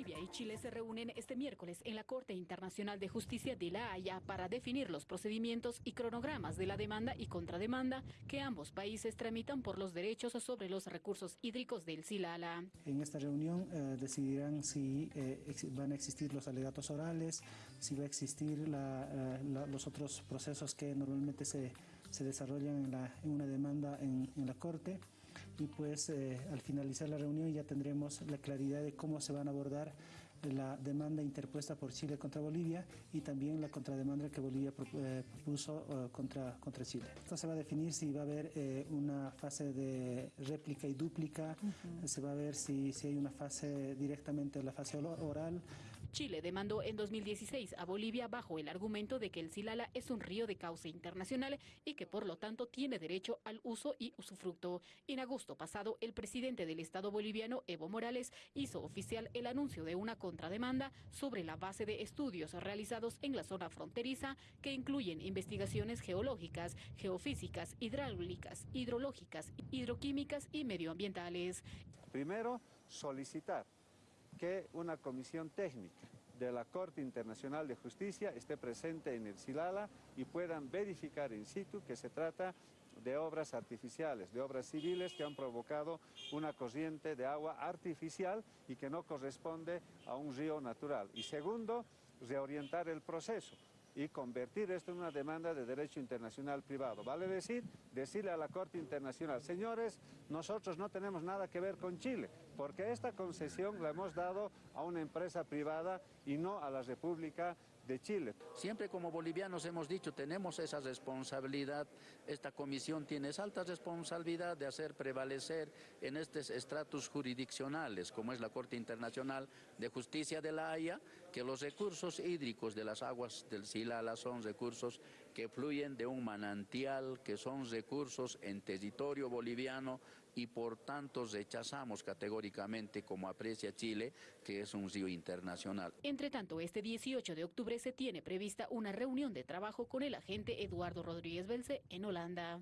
Bolivia y Chile se reúnen este miércoles en la Corte Internacional de Justicia de La Haya para definir los procedimientos y cronogramas de la demanda y contrademanda que ambos países tramitan por los derechos sobre los recursos hídricos del Silala. En esta reunión eh, decidirán si eh, van a existir los alegatos orales, si va a existir eh, los otros procesos que normalmente se, desarrollan en, la, en, una demanda en, en la Corte y pues eh, al finalizar la reunión ya tendremos la claridad de cómo se van a abordar la demanda interpuesta por Chile contra Bolivia y también la contrademanda que Bolivia eh, propuso eh, contra, contra Chile. Esto se va a definir si va a haber una fase de réplica y dúplica, se va a ver si, si hay una fase directamente, la fase oral Chile demandó en 2016 a Bolivia bajo el argumento de que el Silala es un río de cauce internacional y que por lo tanto tiene derecho al uso y usufructo. En agosto pasado, el presidente del Estado boliviano, Evo Morales, hizo oficial el anuncio de una contrademanda sobre la base de estudios realizados en la zona fronteriza que incluyen investigaciones geológicas, geofísicas, hidráulicas, hidrológicas, hidroquímicas y medioambientales. Primero, solicitar que una comisión técnica de la Corte Internacional de Justicia esté presente en el Silala y puedan verificar in situ que se trata de obras artificiales, de obras civiles que han provocado una corriente de agua artificial y que no corresponde a un río natural. Y segundo, reorientar el proceso y convertir esto en una demanda de derecho internacional privado. Vale decir, decirle a la Corte Internacional, señores, nosotros no tenemos nada que ver con Chile, porque esta concesión la hemos dado a una empresa privada y no a la República de Chile. Siempre como bolivianos hemos dicho, tenemos esa responsabilidad, esta comisión tiene esa alta responsabilidad de hacer prevalecer en estos estratos jurisdiccionales, como es la Corte Internacional de Justicia de la Haya, que los recursos hídricos de las aguas del Silala son recursos que fluyen de un manantial, que son recursos en territorio boliviano y por tanto rechazamos categóricamente, como aprecia Chile, que es un río internacional. Entre tanto, este 18 de octubre se tiene prevista una reunión de trabajo con el agente Eduardo Rodríguez Belce en Holanda.